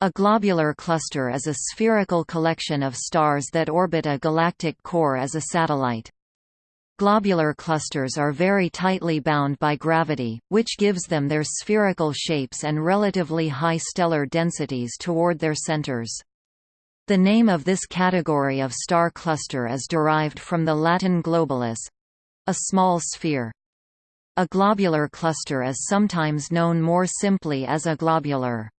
A globular cluster is a spherical collection of stars that orbit a galactic core as a satellite. Globular clusters are very tightly bound by gravity, which gives them their spherical shapes and relatively high stellar densities toward their centers. The name of this category of star cluster is derived from the Latin globulus—a small sphere. A globular cluster is sometimes known more simply as a globular.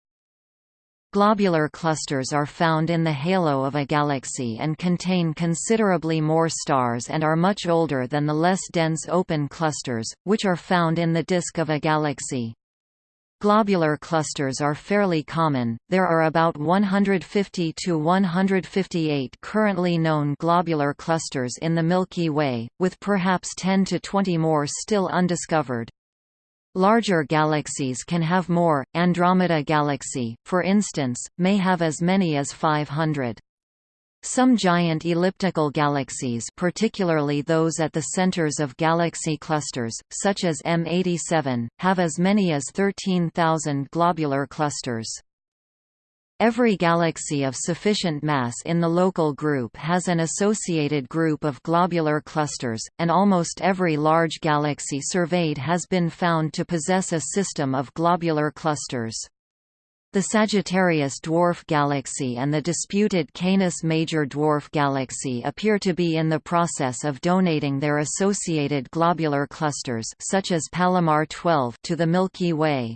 Globular clusters are found in the halo of a galaxy and contain considerably more stars and are much older than the less dense open clusters, which are found in the disk of a galaxy. Globular clusters are fairly common, there are about 150 to 158 currently known globular clusters in the Milky Way, with perhaps 10 to 20 more still undiscovered. Larger galaxies can have more. Andromeda Galaxy, for instance, may have as many as 500. Some giant elliptical galaxies particularly those at the centers of galaxy clusters, such as M87, have as many as 13,000 globular clusters. Every galaxy of sufficient mass in the local group has an associated group of globular clusters, and almost every large galaxy surveyed has been found to possess a system of globular clusters. The Sagittarius dwarf galaxy and the disputed Canis major dwarf galaxy appear to be in the process of donating their associated globular clusters such as Palomar 12 to the Milky Way.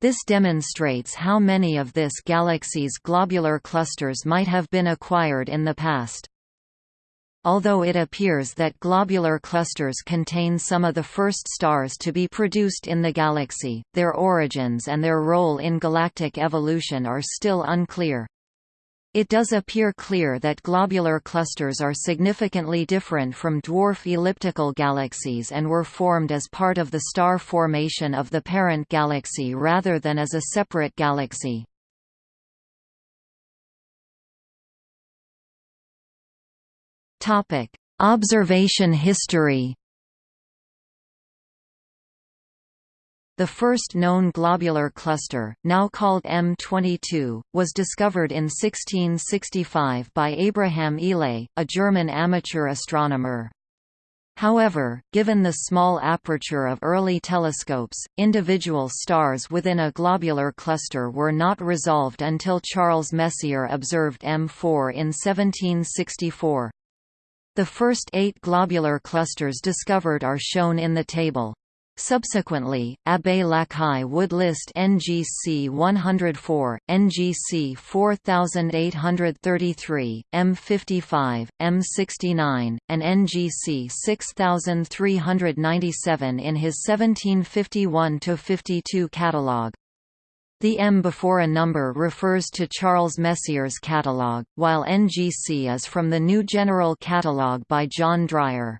This demonstrates how many of this galaxy's globular clusters might have been acquired in the past. Although it appears that globular clusters contain some of the first stars to be produced in the galaxy, their origins and their role in galactic evolution are still unclear. It does appear clear that globular clusters are significantly different from dwarf elliptical galaxies and were formed as part of the star formation of the parent galaxy rather than as a separate galaxy. Observation history The first known globular cluster, now called M22, was discovered in 1665 by Abraham Ihle, a German amateur astronomer. However, given the small aperture of early telescopes, individual stars within a globular cluster were not resolved until Charles Messier observed M4 in 1764. The first eight globular clusters discovered are shown in the table. Subsequently, Abbé Lacaille would list NGC 104, NGC 4833, M55, M69, and NGC 6397 in his 1751–52 catalogue. The M before a number refers to Charles Messier's catalogue, while NGC is from the New General Catalogue by John Dreyer.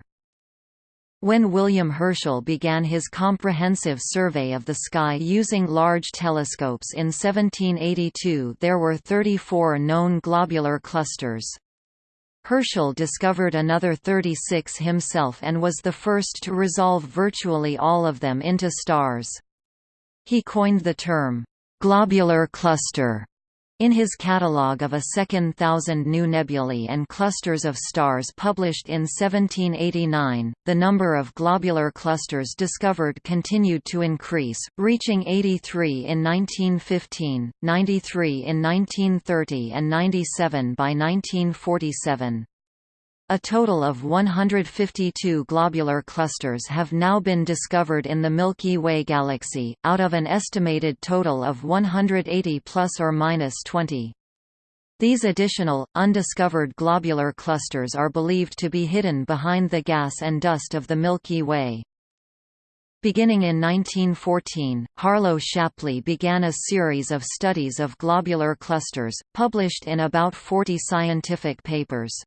When William Herschel began his comprehensive survey of the sky using large telescopes in 1782 there were 34 known globular clusters. Herschel discovered another 36 himself and was the first to resolve virtually all of them into stars. He coined the term, "'globular cluster' In his catalogue of a second thousand new nebulae and clusters of stars published in 1789, the number of globular clusters discovered continued to increase, reaching 83 in 1915, 93 in 1930 and 97 by 1947. A total of 152 globular clusters have now been discovered in the Milky Way galaxy, out of an estimated total of 180 plus or minus 20. These additional, undiscovered globular clusters are believed to be hidden behind the gas and dust of the Milky Way. Beginning in 1914, Harlow Shapley began a series of studies of globular clusters, published in about 40 scientific papers.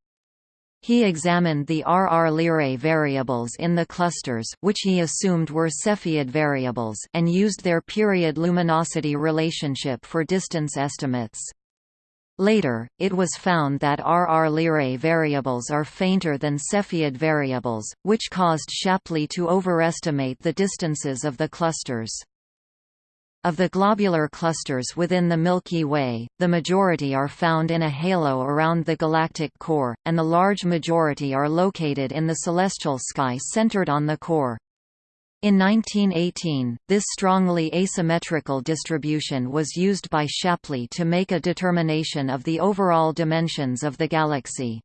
He examined the RR Lyrae variables in the clusters which he assumed were Cepheid variables and used their period luminosity relationship for distance estimates. Later, it was found that RR Lyrae variables are fainter than Cepheid variables, which caused Shapley to overestimate the distances of the clusters. Of the globular clusters within the Milky Way, the majority are found in a halo around the galactic core, and the large majority are located in the celestial sky centered on the core. In 1918, this strongly asymmetrical distribution was used by Shapley to make a determination of the overall dimensions of the galaxy.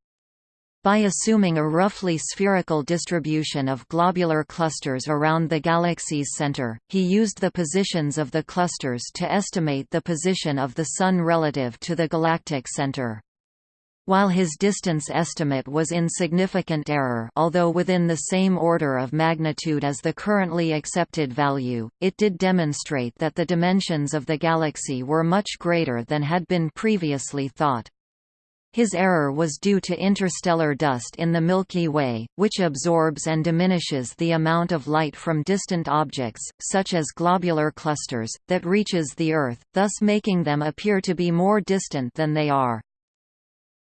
By assuming a roughly spherical distribution of globular clusters around the galaxy's center, he used the positions of the clusters to estimate the position of the Sun relative to the galactic center. While his distance estimate was in significant error although within the same order of magnitude as the currently accepted value, it did demonstrate that the dimensions of the galaxy were much greater than had been previously thought. His error was due to interstellar dust in the Milky Way, which absorbs and diminishes the amount of light from distant objects, such as globular clusters, that reaches the Earth, thus making them appear to be more distant than they are.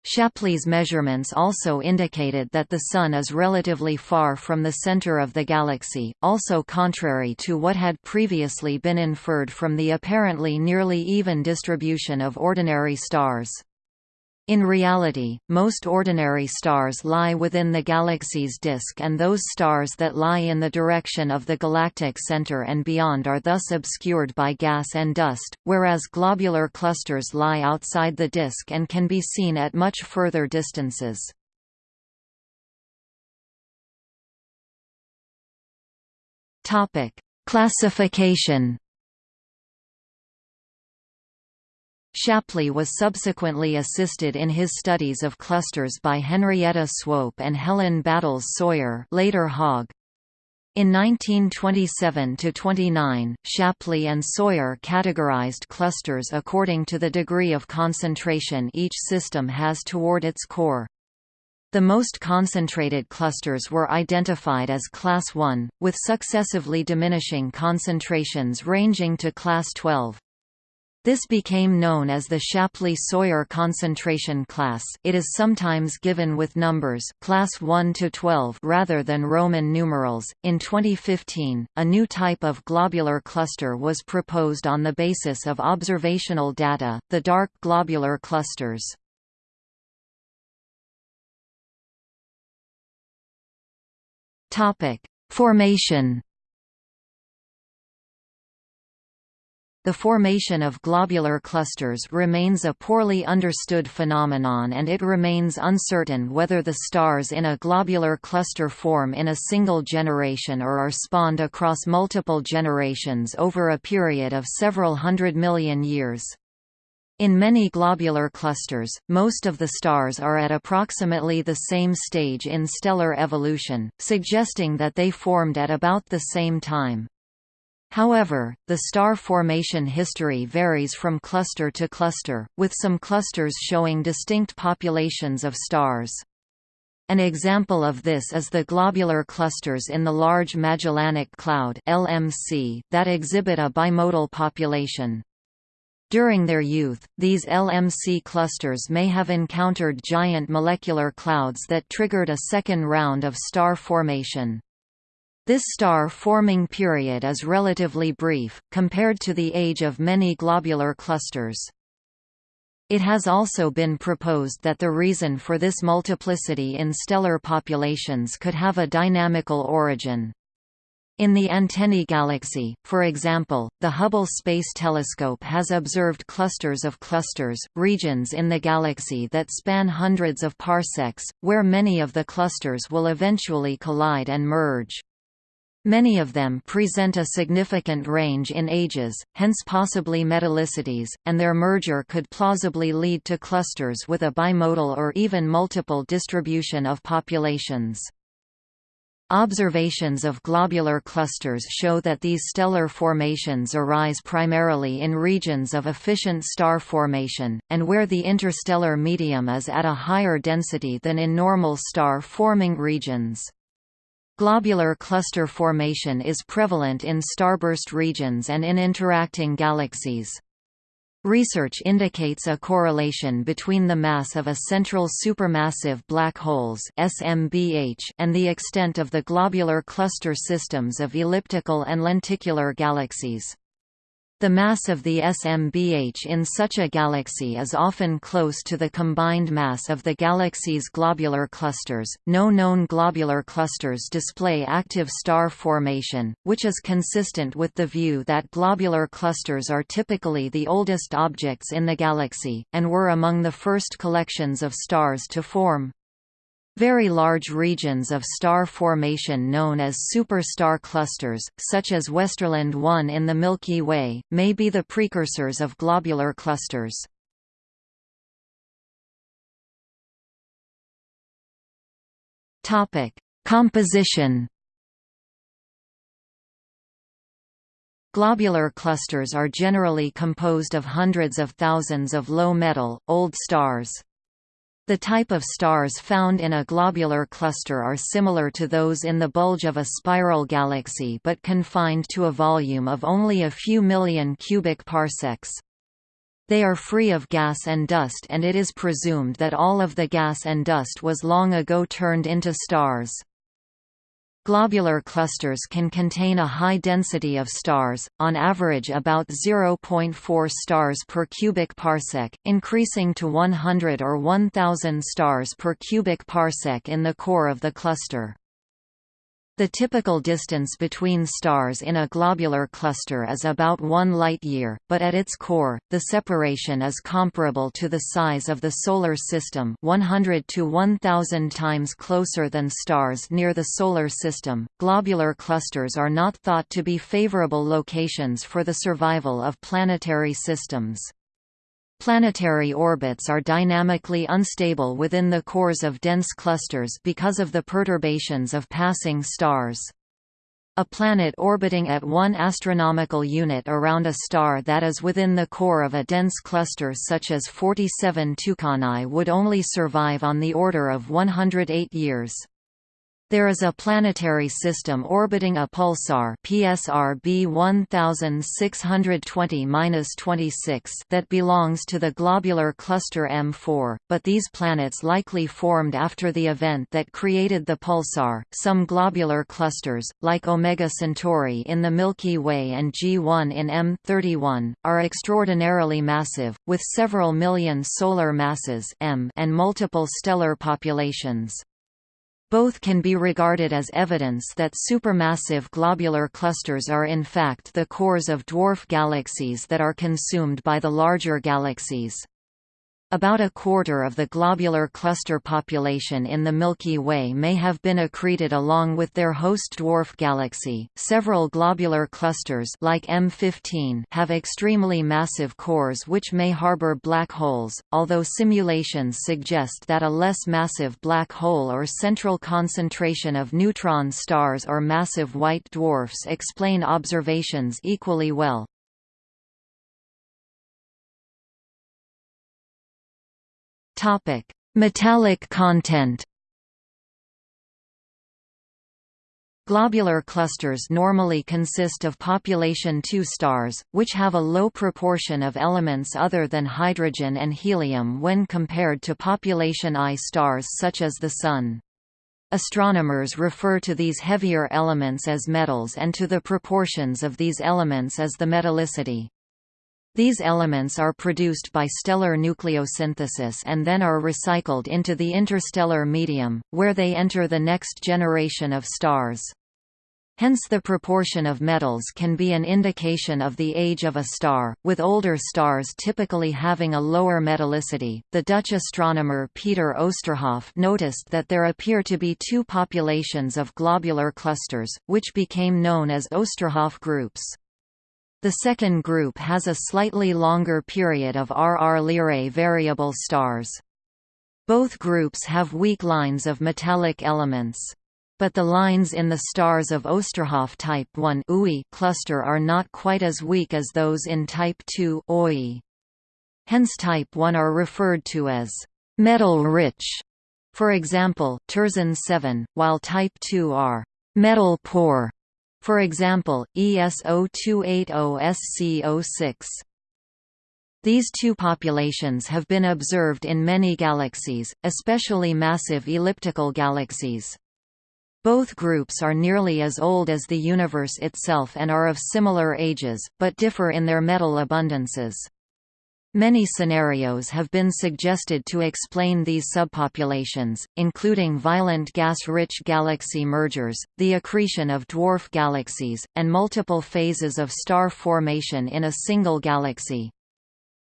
Shapley's measurements also indicated that the Sun is relatively far from the center of the galaxy, also contrary to what had previously been inferred from the apparently nearly even distribution of ordinary stars. In reality, most ordinary stars lie within the galaxy's disk and those stars that lie in the direction of the galactic center and beyond are thus obscured by gas and dust, whereas globular clusters lie outside the disk and can be seen at much further distances. Classification Shapley was subsequently assisted in his studies of clusters by Henrietta Swope and Helen Battles Sawyer later Hogg. In 1927–29, Shapley and Sawyer categorized clusters according to the degree of concentration each system has toward its core. The most concentrated clusters were identified as Class 1, with successively diminishing concentrations ranging to Class 12. This became known as the Shapley-Sawyer concentration class it is sometimes given with numbers class 1 to 12 rather than Roman numerals. In 2015, a new type of globular cluster was proposed on the basis of observational data, the dark globular clusters. Formation The formation of globular clusters remains a poorly understood phenomenon and it remains uncertain whether the stars in a globular cluster form in a single generation or are spawned across multiple generations over a period of several hundred million years. In many globular clusters, most of the stars are at approximately the same stage in stellar evolution, suggesting that they formed at about the same time. However, the star formation history varies from cluster to cluster, with some clusters showing distinct populations of stars. An example of this is the globular clusters in the Large Magellanic Cloud (LMC) that exhibit a bimodal population. During their youth, these LMC clusters may have encountered giant molecular clouds that triggered a second round of star formation. This star-forming period is relatively brief, compared to the age of many globular clusters. It has also been proposed that the reason for this multiplicity in stellar populations could have a dynamical origin. In the Antennae galaxy, for example, the Hubble Space Telescope has observed clusters of clusters, regions in the galaxy that span hundreds of parsecs, where many of the clusters will eventually collide and merge. Many of them present a significant range in ages, hence possibly metallicities, and their merger could plausibly lead to clusters with a bimodal or even multiple distribution of populations. Observations of globular clusters show that these stellar formations arise primarily in regions of efficient star formation, and where the interstellar medium is at a higher density than in normal star-forming regions. Globular cluster formation is prevalent in starburst regions and in interacting galaxies. Research indicates a correlation between the mass of a central supermassive black holes SMBH and the extent of the globular cluster systems of elliptical and lenticular galaxies. The mass of the SMBH in such a galaxy is often close to the combined mass of the galaxy's globular clusters. No known globular clusters display active star formation, which is consistent with the view that globular clusters are typically the oldest objects in the galaxy, and were among the first collections of stars to form. Very large regions of star formation known as superstar clusters, such as Westerlund 1 in the Milky Way, may be the precursors of globular clusters. Composition Globular clusters are generally composed of hundreds of thousands of low-metal, old stars. The type of stars found in a globular cluster are similar to those in the bulge of a spiral galaxy but confined to a volume of only a few million cubic parsecs. They are free of gas and dust and it is presumed that all of the gas and dust was long ago turned into stars. Globular clusters can contain a high density of stars, on average about 0.4 stars per cubic parsec, increasing to 100 or 1000 stars per cubic parsec in the core of the cluster. The typical distance between stars in a globular cluster is about one light-year, but at its core, the separation is comparable to the size of the Solar System 100 to 1000 times closer than stars near the Solar System. Globular clusters are not thought to be favorable locations for the survival of planetary systems. Planetary orbits are dynamically unstable within the cores of dense clusters because of the perturbations of passing stars. A planet orbiting at one astronomical unit around a star that is within the core of a dense cluster such as 47 Tucanae would only survive on the order of 108 years. There is a planetary system orbiting a pulsar PSR B 1620-26 that belongs to the globular cluster M4, but these planets likely formed after the event that created the pulsar. Some globular clusters, like Omega Centauri in the Milky Way and G1 in M31, are extraordinarily massive, with several million solar masses M and multiple stellar populations. Both can be regarded as evidence that supermassive globular clusters are in fact the cores of dwarf galaxies that are consumed by the larger galaxies. About a quarter of the globular cluster population in the Milky Way may have been accreted along with their host dwarf galaxy. Several globular clusters like M15 have extremely massive cores which may harbor black holes, although simulations suggest that a less massive black hole or central concentration of neutron stars or massive white dwarfs explain observations equally well. Topic: Metallic content. Globular clusters normally consist of population II stars, which have a low proportion of elements other than hydrogen and helium when compared to population I stars such as the Sun. Astronomers refer to these heavier elements as metals and to the proportions of these elements as the metallicity. These elements are produced by stellar nucleosynthesis and then are recycled into the interstellar medium, where they enter the next generation of stars. Hence the proportion of metals can be an indication of the age of a star, with older stars typically having a lower metallicity. The Dutch astronomer Peter Oosterhoff noticed that there appear to be two populations of globular clusters, which became known as Oosterhoff groups. The second group has a slightly longer period of RR Lyrae variable stars. Both groups have weak lines of metallic elements. But the lines in the stars of Oosterhoff type 1 cluster are not quite as weak as those in type 2 OI. Hence type 1 are referred to as metal-rich. For example, Terzan 7, while type 2 are metal-poor. For example, ESO280SC06. These two populations have been observed in many galaxies, especially massive elliptical galaxies. Both groups are nearly as old as the universe itself and are of similar ages, but differ in their metal abundances. Many scenarios have been suggested to explain these subpopulations, including violent gas-rich galaxy mergers, the accretion of dwarf galaxies, and multiple phases of star formation in a single galaxy.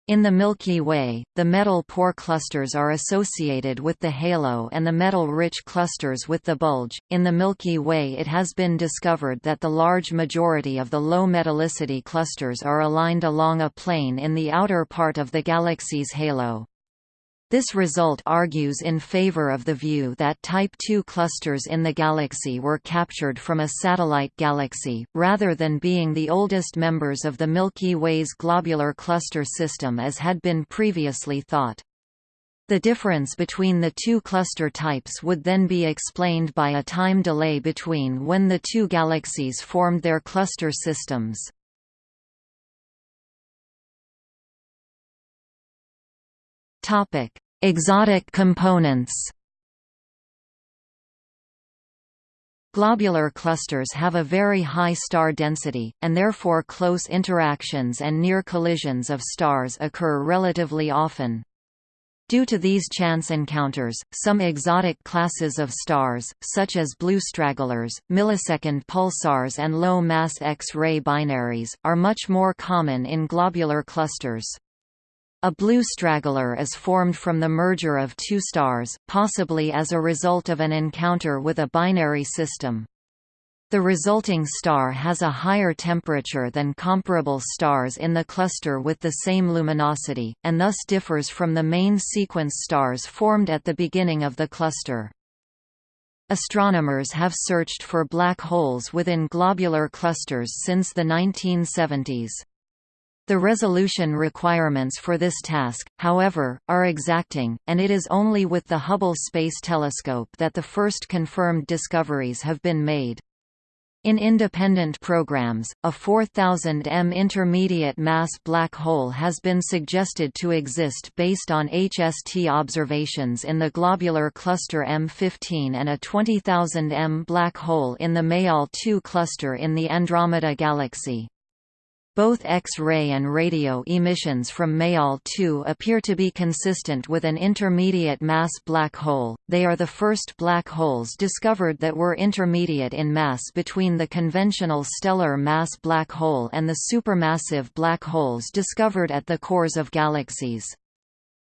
In the Milky Way, the metal-poor clusters are associated with the halo and the metal-rich clusters with the bulge. In the Milky Way, it has been discovered that the large majority of the low metallicity clusters are aligned along a plane in the outer part of the galaxy's halo. This result argues in favor of the view that Type II clusters in the galaxy were captured from a satellite galaxy, rather than being the oldest members of the Milky Way's globular cluster system as had been previously thought. The difference between the two cluster types would then be explained by a time delay between when the two galaxies formed their cluster systems. Topic: Exotic components. Globular clusters have a very high star density, and therefore close interactions and near collisions of stars occur relatively often. Due to these chance encounters, some exotic classes of stars, such as blue stragglers, millisecond pulsars and low-mass X-ray binaries, are much more common in globular clusters. A blue straggler is formed from the merger of two stars, possibly as a result of an encounter with a binary system. The resulting star has a higher temperature than comparable stars in the cluster with the same luminosity, and thus differs from the main sequence stars formed at the beginning of the cluster. Astronomers have searched for black holes within globular clusters since the 1970s. The resolution requirements for this task, however, are exacting, and it is only with the Hubble Space Telescope that the first confirmed discoveries have been made. In independent programs, a 4000 m intermediate mass black hole has been suggested to exist based on HST observations in the globular cluster M15 and a 20,000 m black hole in the Mayall 2 cluster in the Andromeda Galaxy. Both X-ray and radio emissions from Mayall 2 appear to be consistent with an intermediate mass black hole. They are the first black holes discovered that were intermediate in mass between the conventional stellar mass black hole and the supermassive black holes discovered at the cores of galaxies.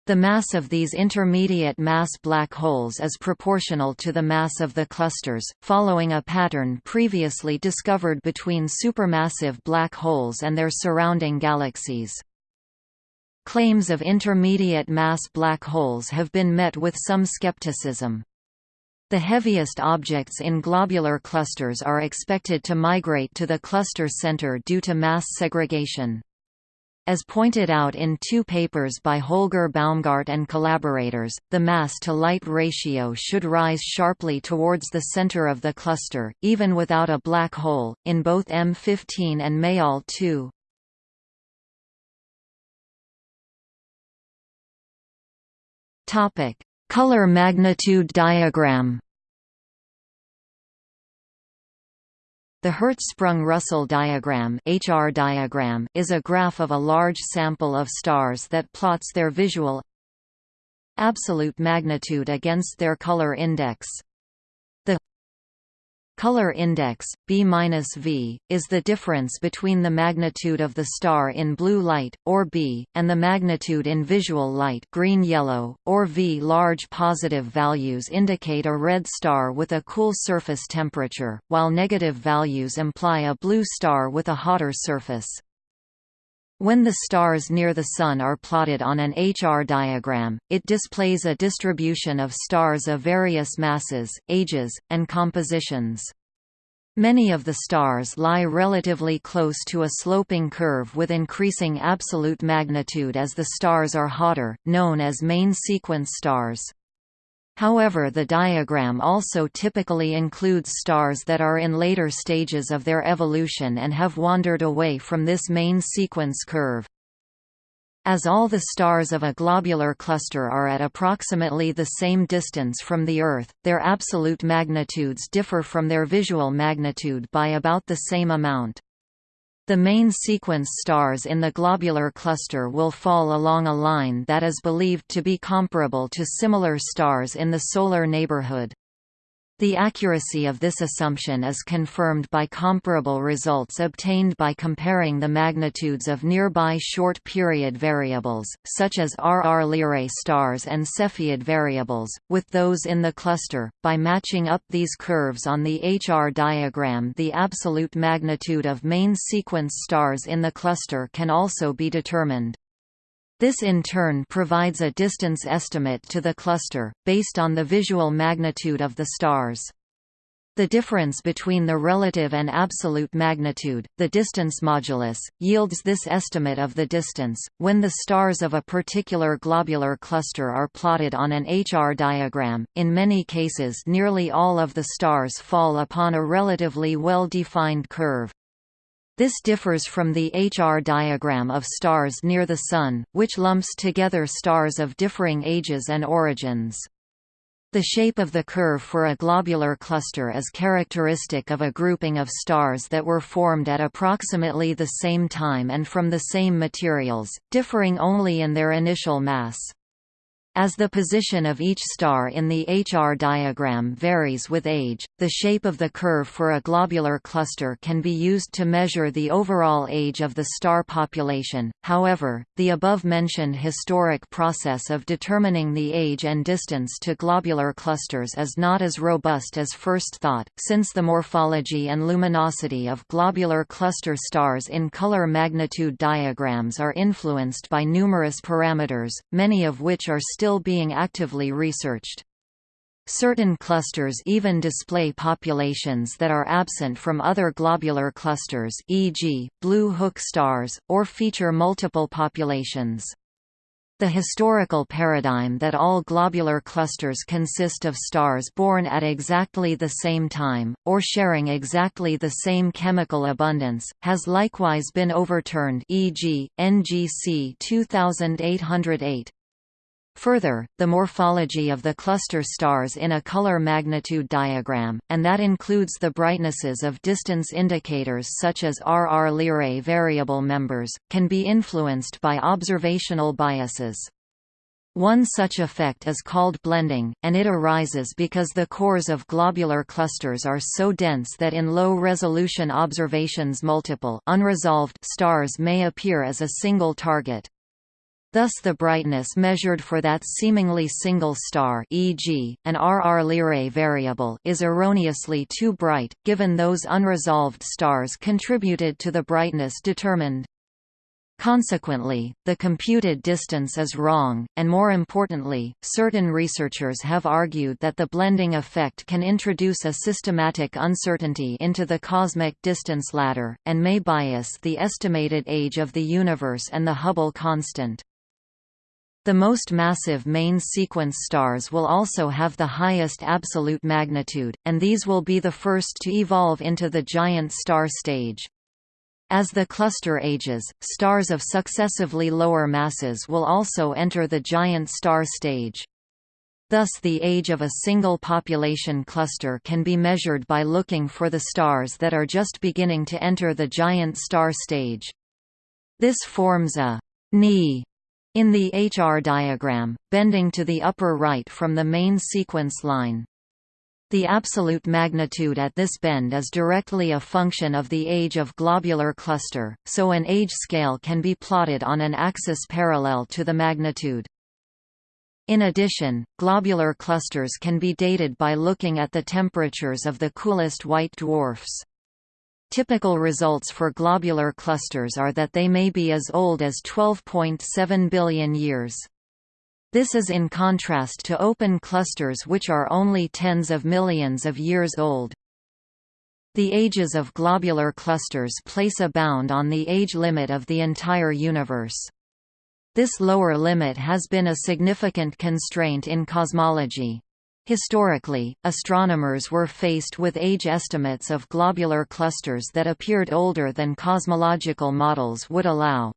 The mass of these intermediate mass black holes is proportional to the mass of the clusters, following a pattern previously discovered between supermassive black holes and their surrounding galaxies. Claims of intermediate mass black holes have been met with some skepticism. The heaviest objects in globular clusters are expected to migrate to the cluster center due to mass segregation. As pointed out in two papers by Holger Baumgardt and collaborators, the mass-to-light ratio should rise sharply towards the center of the cluster, even without a black hole, in both M15 and Mayall 2. Color magnitude diagram The Hertzsprung-Russell diagram, HR diagram is a graph of a large sample of stars that plots their visual absolute magnitude against their color index. Color index, B-V, is the difference between the magnitude of the star in blue light, or B, and the magnitude in visual light green-yellow, or V. Large positive values indicate a red star with a cool surface temperature, while negative values imply a blue star with a hotter surface. When the stars near the Sun are plotted on an HR diagram, it displays a distribution of stars of various masses, ages, and compositions. Many of the stars lie relatively close to a sloping curve with increasing absolute magnitude as the stars are hotter, known as main sequence stars. However the diagram also typically includes stars that are in later stages of their evolution and have wandered away from this main sequence curve. As all the stars of a globular cluster are at approximately the same distance from the Earth, their absolute magnitudes differ from their visual magnitude by about the same amount. The main sequence stars in the globular cluster will fall along a line that is believed to be comparable to similar stars in the solar neighborhood. The accuracy of this assumption is confirmed by comparable results obtained by comparing the magnitudes of nearby short-period variables, such as RR Lyrae stars and Cepheid variables, with those in the cluster. By matching up these curves on the HR diagram the absolute magnitude of main sequence stars in the cluster can also be determined. This in turn provides a distance estimate to the cluster, based on the visual magnitude of the stars. The difference between the relative and absolute magnitude, the distance modulus, yields this estimate of the distance. When the stars of a particular globular cluster are plotted on an HR diagram, in many cases nearly all of the stars fall upon a relatively well-defined curve. This differs from the HR diagram of stars near the Sun, which lumps together stars of differing ages and origins. The shape of the curve for a globular cluster is characteristic of a grouping of stars that were formed at approximately the same time and from the same materials, differing only in their initial mass. As the position of each star in the HR diagram varies with age, the shape of the curve for a globular cluster can be used to measure the overall age of the star population. However, the above-mentioned historic process of determining the age and distance to globular clusters is not as robust as first thought, since the morphology and luminosity of globular cluster stars in color magnitude diagrams are influenced by numerous parameters, many of which are still still being actively researched. Certain clusters even display populations that are absent from other globular clusters e.g., blue hook stars, or feature multiple populations. The historical paradigm that all globular clusters consist of stars born at exactly the same time, or sharing exactly the same chemical abundance, has likewise been overturned e.g., NGC 2808. Further, the morphology of the cluster stars in a color magnitude diagram, and that includes the brightnesses of distance indicators such as RR Lyrae variable members, can be influenced by observational biases. One such effect is called blending, and it arises because the cores of globular clusters are so dense that in low-resolution observations multiple unresolved stars may appear as a single target. Thus the brightness measured for that seemingly single star e.g., an RR Lyrae variable is erroneously too bright, given those unresolved stars contributed to the brightness determined. Consequently, the computed distance is wrong, and more importantly, certain researchers have argued that the blending effect can introduce a systematic uncertainty into the cosmic distance ladder, and may bias the estimated age of the universe and the Hubble constant. The most massive main sequence stars will also have the highest absolute magnitude, and these will be the first to evolve into the giant star stage. As the cluster ages, stars of successively lower masses will also enter the giant star stage. Thus the age of a single population cluster can be measured by looking for the stars that are just beginning to enter the giant star stage. This forms a knee in the HR diagram, bending to the upper right from the main sequence line. The absolute magnitude at this bend is directly a function of the age of globular cluster, so an age scale can be plotted on an axis parallel to the magnitude. In addition, globular clusters can be dated by looking at the temperatures of the coolest white dwarfs. Typical results for globular clusters are that they may be as old as 12.7 billion years. This is in contrast to open clusters which are only tens of millions of years old. The ages of globular clusters place a bound on the age limit of the entire universe. This lower limit has been a significant constraint in cosmology. Historically, astronomers were faced with age estimates of globular clusters that appeared older than cosmological models would allow.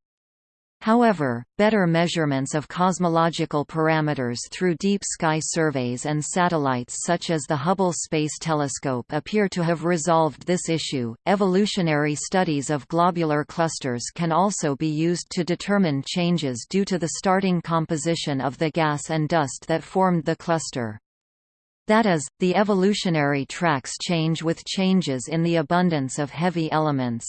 However, better measurements of cosmological parameters through deep sky surveys and satellites such as the Hubble Space Telescope appear to have resolved this issue. Evolutionary studies of globular clusters can also be used to determine changes due to the starting composition of the gas and dust that formed the cluster. That is, the evolutionary tracks change with changes in the abundance of heavy elements.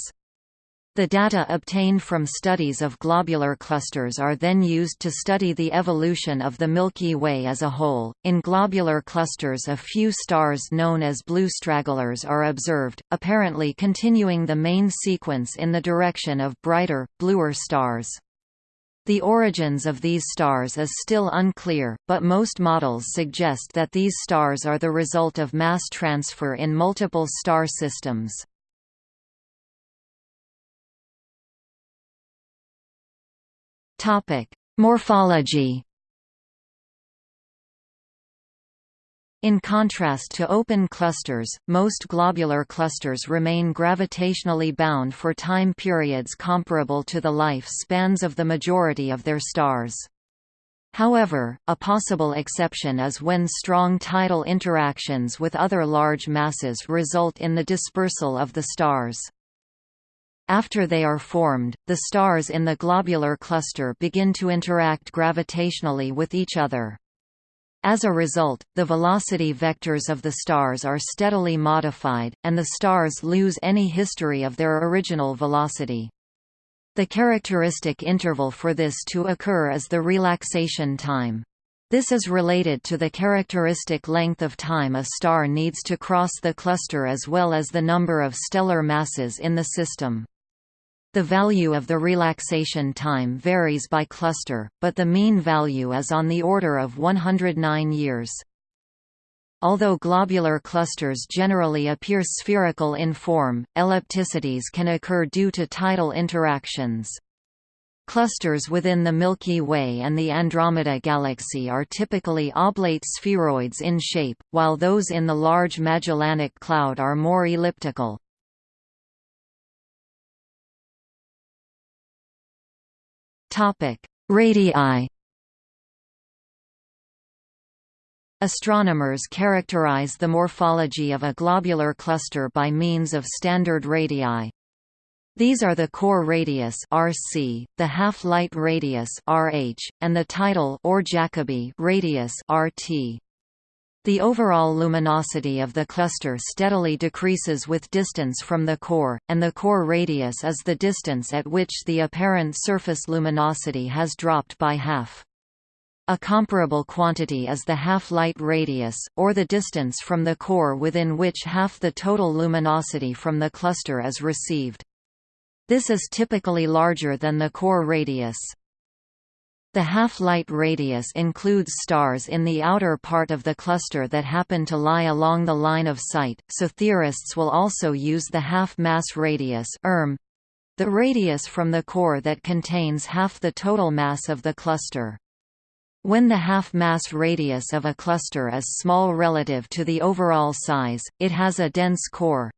The data obtained from studies of globular clusters are then used to study the evolution of the Milky Way as a whole. In globular clusters, a few stars known as blue stragglers are observed, apparently continuing the main sequence in the direction of brighter, bluer stars. The origins of these stars is still unclear, but most models suggest that these stars are the result of mass transfer in multiple star systems. Morphology. In contrast to open clusters, most globular clusters remain gravitationally bound for time periods comparable to the life spans of the majority of their stars. However, a possible exception is when strong tidal interactions with other large masses result in the dispersal of the stars. After they are formed, the stars in the globular cluster begin to interact gravitationally with each other. As a result, the velocity vectors of the stars are steadily modified, and the stars lose any history of their original velocity. The characteristic interval for this to occur is the relaxation time. This is related to the characteristic length of time a star needs to cross the cluster as well as the number of stellar masses in the system. The value of the relaxation time varies by cluster, but the mean value is on the order of 109 years. Although globular clusters generally appear spherical in form, ellipticities can occur due to tidal interactions. Clusters within the Milky Way and the Andromeda Galaxy are typically oblate spheroids in shape, while those in the Large Magellanic Cloud are more elliptical. Topic: Radii. Astronomers characterize the morphology of a globular cluster by means of standard radii. These are the core radius (RC), the half-light radius (RH), and the tidal or Jacobi radius (RT). The overall luminosity of the cluster steadily decreases with distance from the core, and the core radius is the distance at which the apparent surface luminosity has dropped by half. A comparable quantity is the half-light radius, or the distance from the core within which half the total luminosity from the cluster is received. This is typically larger than the core radius. The half-light radius includes stars in the outer part of the cluster that happen to lie along the line of sight, so theorists will also use the half-mass radius erm, the radius from the core that contains half the total mass of the cluster. When the half-mass radius of a cluster is small relative to the overall size, it has a dense core,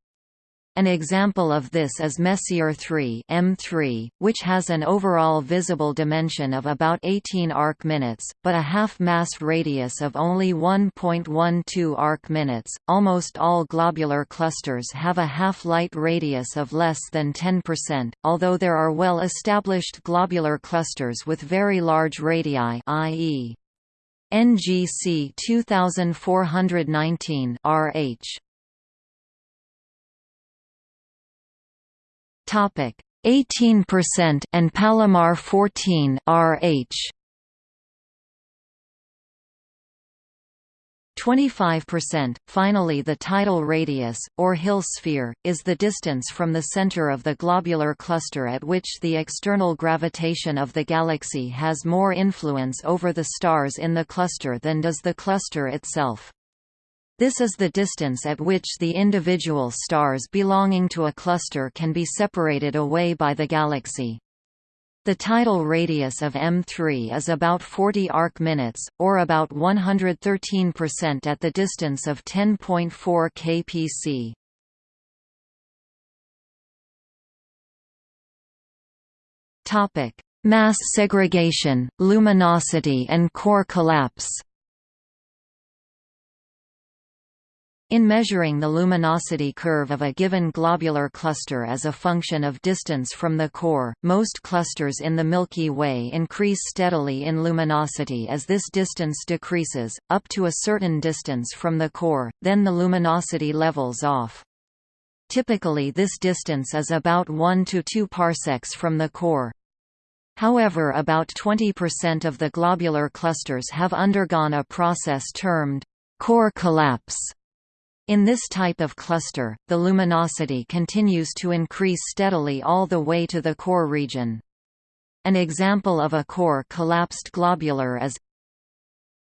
an example of this is Messier 3 M3, which has an overall visible dimension of about 18 arc-minutes, but a half-mass radius of only 1.12 arc-minutes. Almost all globular clusters have a half-light radius of less than 10%, although there are well-established globular clusters with very large radii i.e. NGC 2419 RH. Topic 18% and Palomar 14 RH 25%. Finally, the tidal radius, or Hill sphere, is the distance from the center of the globular cluster at which the external gravitation of the galaxy has more influence over the stars in the cluster than does the cluster itself. This is the distance at which the individual stars belonging to a cluster can be separated away by the galaxy. The tidal radius of M3 is about 40 arc-minutes, or about 113% at the distance of 10.4 kpc. Mass segregation, luminosity and core collapse In measuring the luminosity curve of a given globular cluster as a function of distance from the core, most clusters in the Milky Way increase steadily in luminosity as this distance decreases, up to a certain distance from the core, then the luminosity levels off. Typically this distance is about 1 to 2 parsecs from the core. However about 20% of the globular clusters have undergone a process termed core collapse in this type of cluster, the luminosity continues to increase steadily all the way to the core region. An example of a core collapsed globular is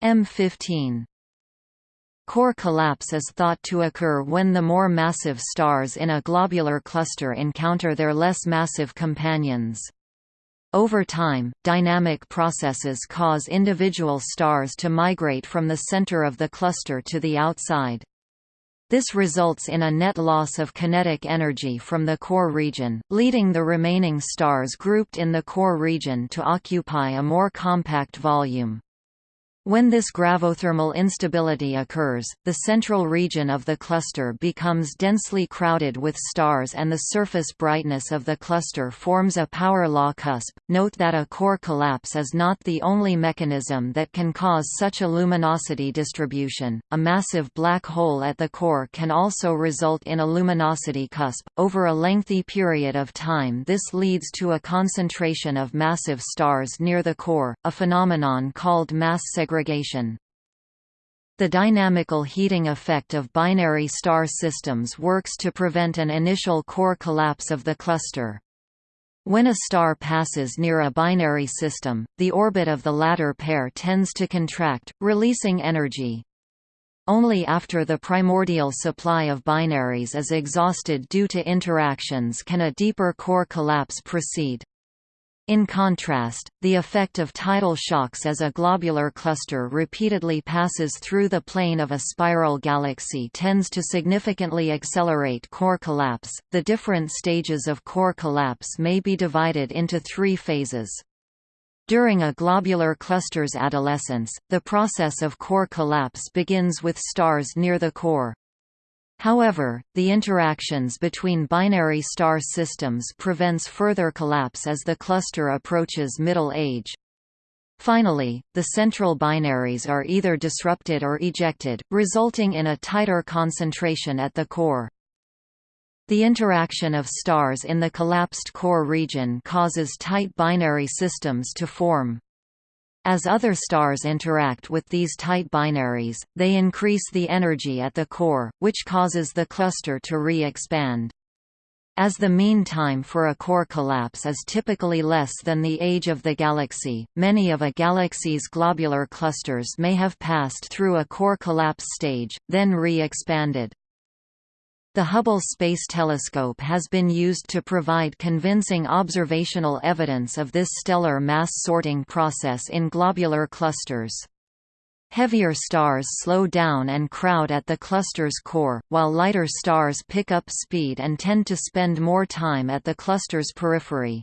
M15. Core collapse is thought to occur when the more massive stars in a globular cluster encounter their less massive companions. Over time, dynamic processes cause individual stars to migrate from the center of the cluster to the outside. This results in a net loss of kinetic energy from the core region, leading the remaining stars grouped in the core region to occupy a more compact volume. When this gravothermal instability occurs, the central region of the cluster becomes densely crowded with stars and the surface brightness of the cluster forms a power law cusp. Note that a core collapse is not the only mechanism that can cause such a luminosity distribution. A massive black hole at the core can also result in a luminosity cusp. Over a lengthy period of time, this leads to a concentration of massive stars near the core, a phenomenon called mass segregation The dynamical heating effect of binary star systems works to prevent an initial core collapse of the cluster. When a star passes near a binary system, the orbit of the latter pair tends to contract, releasing energy. Only after the primordial supply of binaries is exhausted due to interactions can a deeper core collapse proceed. In contrast, the effect of tidal shocks as a globular cluster repeatedly passes through the plane of a spiral galaxy tends to significantly accelerate core collapse. The different stages of core collapse may be divided into three phases. During a globular cluster's adolescence, the process of core collapse begins with stars near the core. However, the interactions between binary star systems prevents further collapse as the cluster approaches middle age. Finally, the central binaries are either disrupted or ejected, resulting in a tighter concentration at the core. The interaction of stars in the collapsed core region causes tight binary systems to form. As other stars interact with these tight binaries, they increase the energy at the core, which causes the cluster to re-expand. As the mean time for a core collapse is typically less than the age of the galaxy, many of a galaxy's globular clusters may have passed through a core collapse stage, then re-expanded. The Hubble Space Telescope has been used to provide convincing observational evidence of this stellar mass sorting process in globular clusters. Heavier stars slow down and crowd at the cluster's core, while lighter stars pick up speed and tend to spend more time at the cluster's periphery.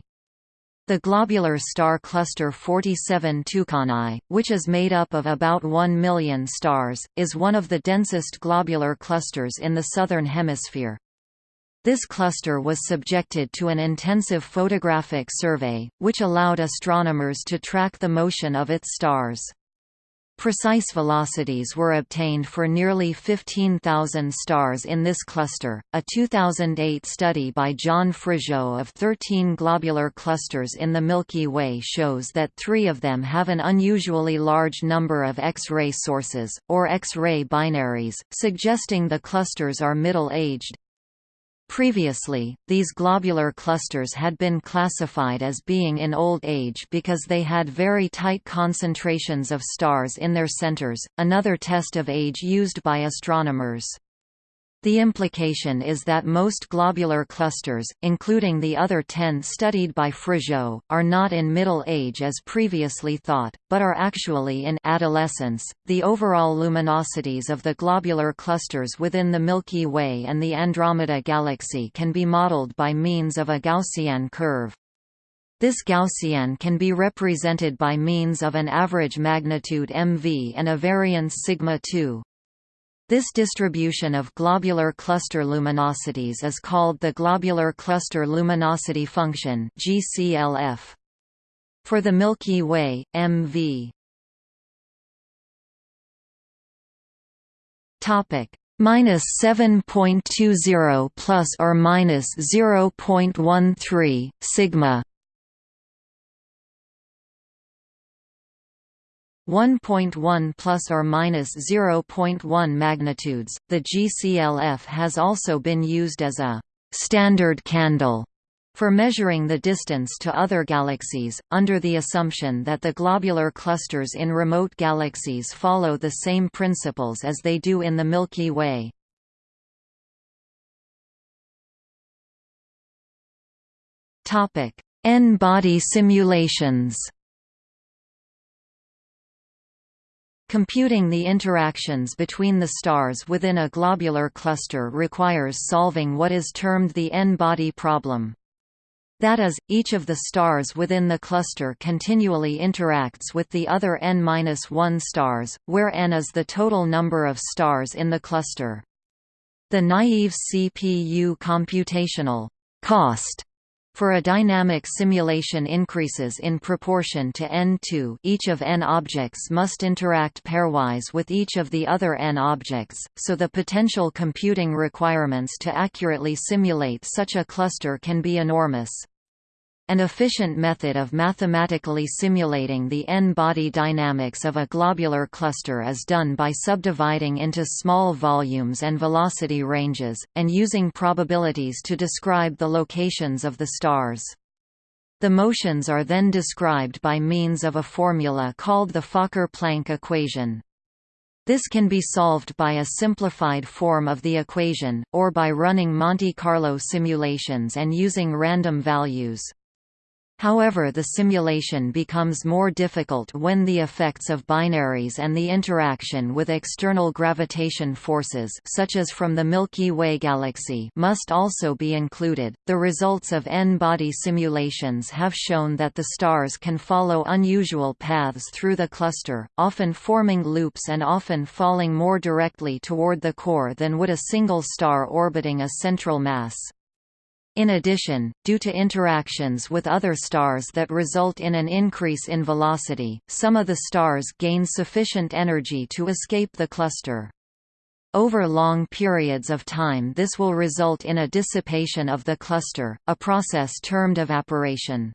The globular star cluster 47 Tucanae, which is made up of about 1 million stars, is one of the densest globular clusters in the Southern Hemisphere. This cluster was subjected to an intensive photographic survey, which allowed astronomers to track the motion of its stars. Precise velocities were obtained for nearly 15,000 stars in this cluster. A 2008 study by John Fregeau of 13 globular clusters in the Milky Way shows that three of them have an unusually large number of X-ray sources, or X-ray binaries, suggesting the clusters are middle-aged. Previously, these globular clusters had been classified as being in old age because they had very tight concentrations of stars in their centers, another test of age used by astronomers. The implication is that most globular clusters, including the other ten studied by Fregeau, are not in middle age as previously thought, but are actually in adolescence. The overall luminosities of the globular clusters within the Milky Way and the Andromeda Galaxy can be modeled by means of a Gaussian curve. This Gaussian can be represented by means of an average magnitude mv and a variance sigma 2. This distribution of globular cluster luminosities is called the globular cluster luminosity function (GCLF). For the Milky Way, MV topic minus 7.20 plus or minus 0.13 sigma 1.1 plus or minus 0.1 magnitudes. The GCLF has also been used as a standard candle for measuring the distance to other galaxies, under the assumption that the globular clusters in remote galaxies follow the same principles as they do in the Milky Way. N-body simulations Computing the interactions between the stars within a globular cluster requires solving what is termed the n-body problem. That is, each of the stars within the cluster continually interacts with the other n-1 stars, where n is the total number of stars in the cluster. The naive CPU computational cost for a dynamic simulation increases in proportion to n2 each of n objects must interact pairwise with each of the other n objects, so the potential computing requirements to accurately simulate such a cluster can be enormous. An efficient method of mathematically simulating the n-body dynamics of a globular cluster is done by subdividing into small volumes and velocity ranges, and using probabilities to describe the locations of the stars. The motions are then described by means of a formula called the Fokker-Planck equation. This can be solved by a simplified form of the equation, or by running Monte Carlo simulations and using random values. However the simulation becomes more difficult when the effects of binaries and the interaction with external gravitation forces such as from the Milky Way galaxy must also be included. The results of n-body simulations have shown that the stars can follow unusual paths through the cluster, often forming loops and often falling more directly toward the core than would a single star orbiting a central mass. In addition, due to interactions with other stars that result in an increase in velocity, some of the stars gain sufficient energy to escape the cluster. Over long periods of time this will result in a dissipation of the cluster, a process termed evaporation.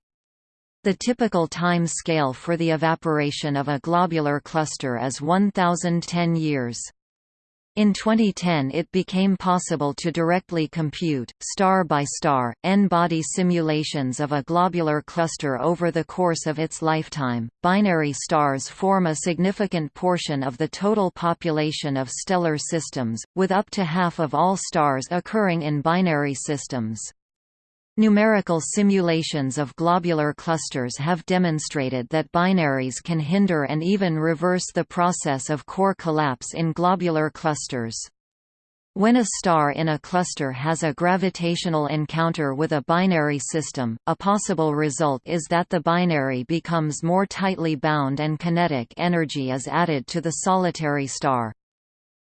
The typical time scale for the evaporation of a globular cluster is 1010 years. In 2010 it became possible to directly compute, star by star, n-body simulations of a globular cluster over the course of its lifetime. Binary stars form a significant portion of the total population of stellar systems, with up to half of all stars occurring in binary systems. Numerical simulations of globular clusters have demonstrated that binaries can hinder and even reverse the process of core collapse in globular clusters. When a star in a cluster has a gravitational encounter with a binary system, a possible result is that the binary becomes more tightly bound and kinetic energy is added to the solitary star.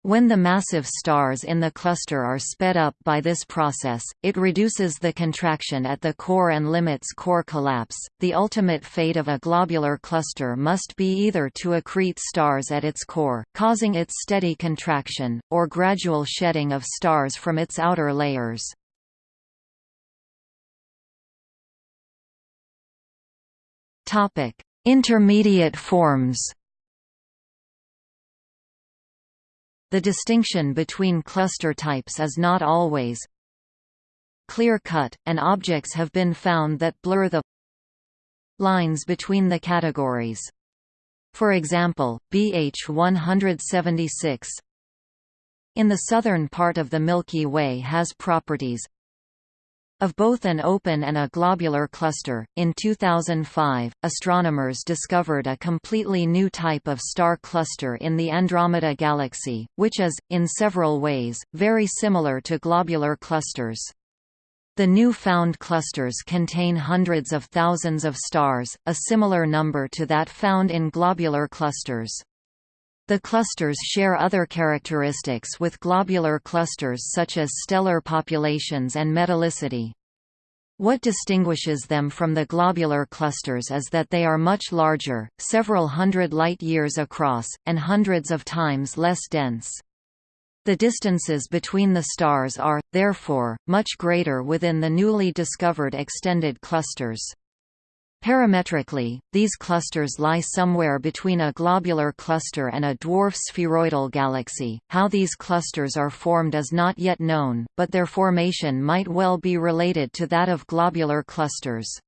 When the massive stars in the cluster are sped up by this process, it reduces the contraction at the core and limits core collapse. The ultimate fate of a globular cluster must be either to accrete stars at its core, causing its steady contraction, or gradual shedding of stars from its outer layers. Topic: Intermediate forms. The distinction between cluster types is not always clear-cut, and objects have been found that blur the lines between the categories. For example, BH 176 in the southern part of the Milky Way has properties of both an open and a globular cluster. In 2005, astronomers discovered a completely new type of star cluster in the Andromeda Galaxy, which is, in several ways, very similar to globular clusters. The new found clusters contain hundreds of thousands of stars, a similar number to that found in globular clusters. The clusters share other characteristics with globular clusters such as stellar populations and metallicity. What distinguishes them from the globular clusters is that they are much larger, several hundred light-years across, and hundreds of times less dense. The distances between the stars are, therefore, much greater within the newly discovered extended clusters. Parametrically, these clusters lie somewhere between a globular cluster and a dwarf spheroidal galaxy. How these clusters are formed is not yet known, but their formation might well be related to that of globular clusters.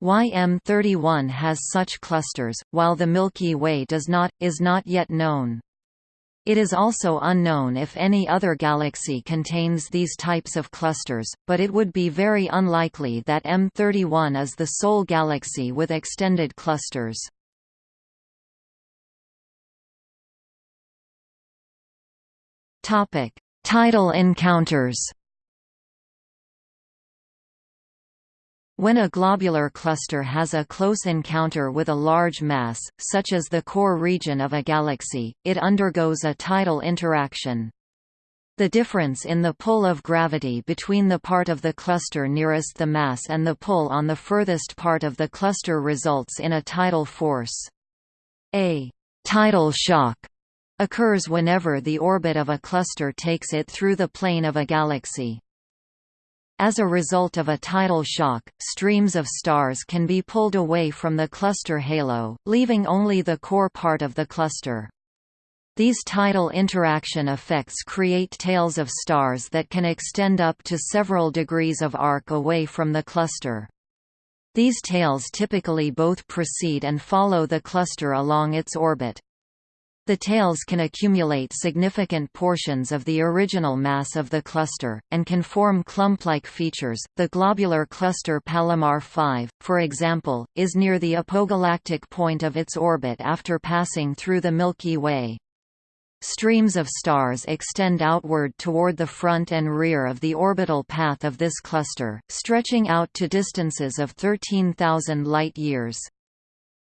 Why M31 has such clusters, while the Milky Way does not, is not yet known. It is also unknown if any other galaxy contains these types of clusters, but it would be very unlikely that M31 is the sole galaxy with extended clusters. Tidal encounters When a globular cluster has a close encounter with a large mass, such as the core region of a galaxy, it undergoes a tidal interaction. The difference in the pull of gravity between the part of the cluster nearest the mass and the pull on the furthest part of the cluster results in a tidal force. A tidal shock occurs whenever the orbit of a cluster takes it through the plane of a galaxy. As a result of a tidal shock, streams of stars can be pulled away from the cluster halo, leaving only the core part of the cluster. These tidal interaction effects create tails of stars that can extend up to several degrees of arc away from the cluster. These tails typically both precede and follow the cluster along its orbit. The tails can accumulate significant portions of the original mass of the cluster, and can form clump-like features. The globular cluster Palomar 5, for example, is near the apogalactic point of its orbit after passing through the Milky Way. Streams of stars extend outward toward the front and rear of the orbital path of this cluster, stretching out to distances of 13,000 light-years.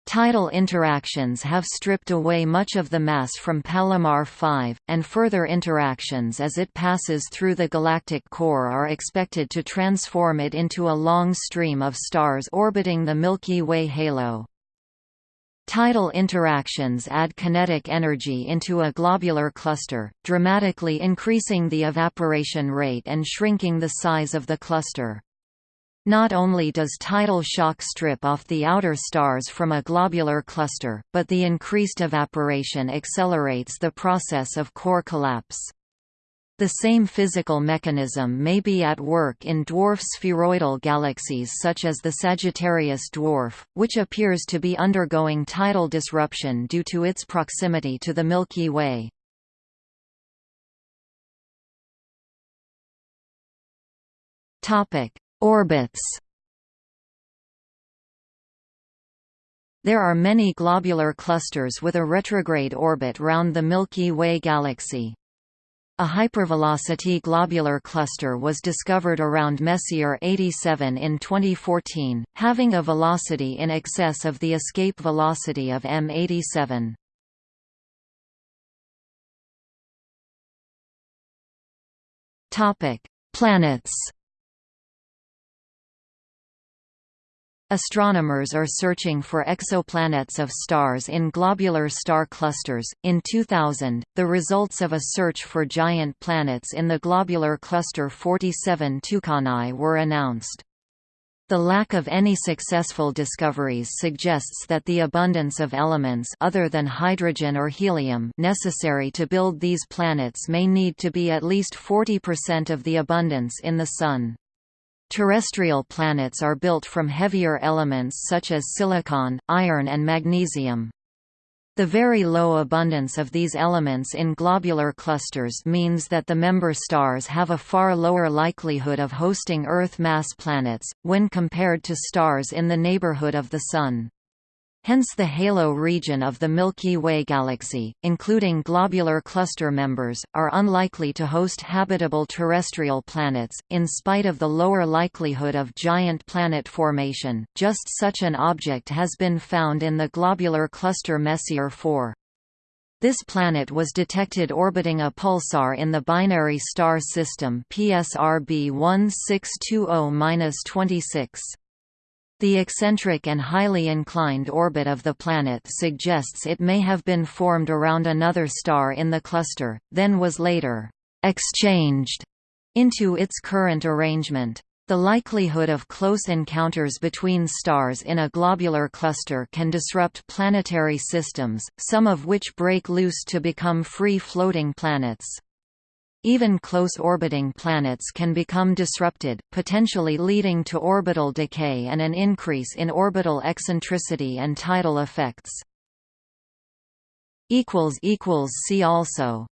Tidal interactions have stripped away much of the mass from Palomar 5, and further interactions as it passes through the galactic core are expected to transform it into a long stream of stars orbiting the Milky Way halo. Tidal interactions add kinetic energy into a globular cluster, dramatically increasing the evaporation rate and shrinking the size of the cluster. Not only does tidal shock strip off the outer stars from a globular cluster, but the increased evaporation accelerates the process of core collapse. The same physical mechanism may be at work in dwarf spheroidal galaxies such as the Sagittarius dwarf, which appears to be undergoing tidal disruption due to its proximity to the Milky Way. Topic: Orbits There are many globular clusters with a retrograde orbit round the Milky Way galaxy. A hypervelocity globular cluster was discovered around Messier 87 in 2014, having a velocity in excess of the escape velocity of M87. Planets Astronomers are searching for exoplanets of stars in globular star clusters. In 2000, the results of a search for giant planets in the globular cluster 47 Tucanae were announced. The lack of any successful discoveries suggests that the abundance of elements other than hydrogen or helium necessary to build these planets may need to be at least 40% of the abundance in the Sun. Terrestrial planets are built from heavier elements such as silicon, iron and magnesium. The very low abundance of these elements in globular clusters means that the member stars have a far lower likelihood of hosting Earth-mass planets, when compared to stars in the neighborhood of the Sun. Hence the halo region of the Milky Way galaxy, including globular cluster members, are unlikely to host habitable terrestrial planets, in spite of the lower likelihood of giant planet formation. Just such an object has been found in the globular cluster Messier 4. This planet was detected orbiting a pulsar in the binary star system PSRB 1620-26. The eccentric and highly inclined orbit of the planet suggests it may have been formed around another star in the cluster, then was later exchanged into its current arrangement. The likelihood of close encounters between stars in a globular cluster can disrupt planetary systems, some of which break loose to become free-floating planets. Even close-orbiting planets can become disrupted, potentially leading to orbital decay and an increase in orbital eccentricity and tidal effects. See also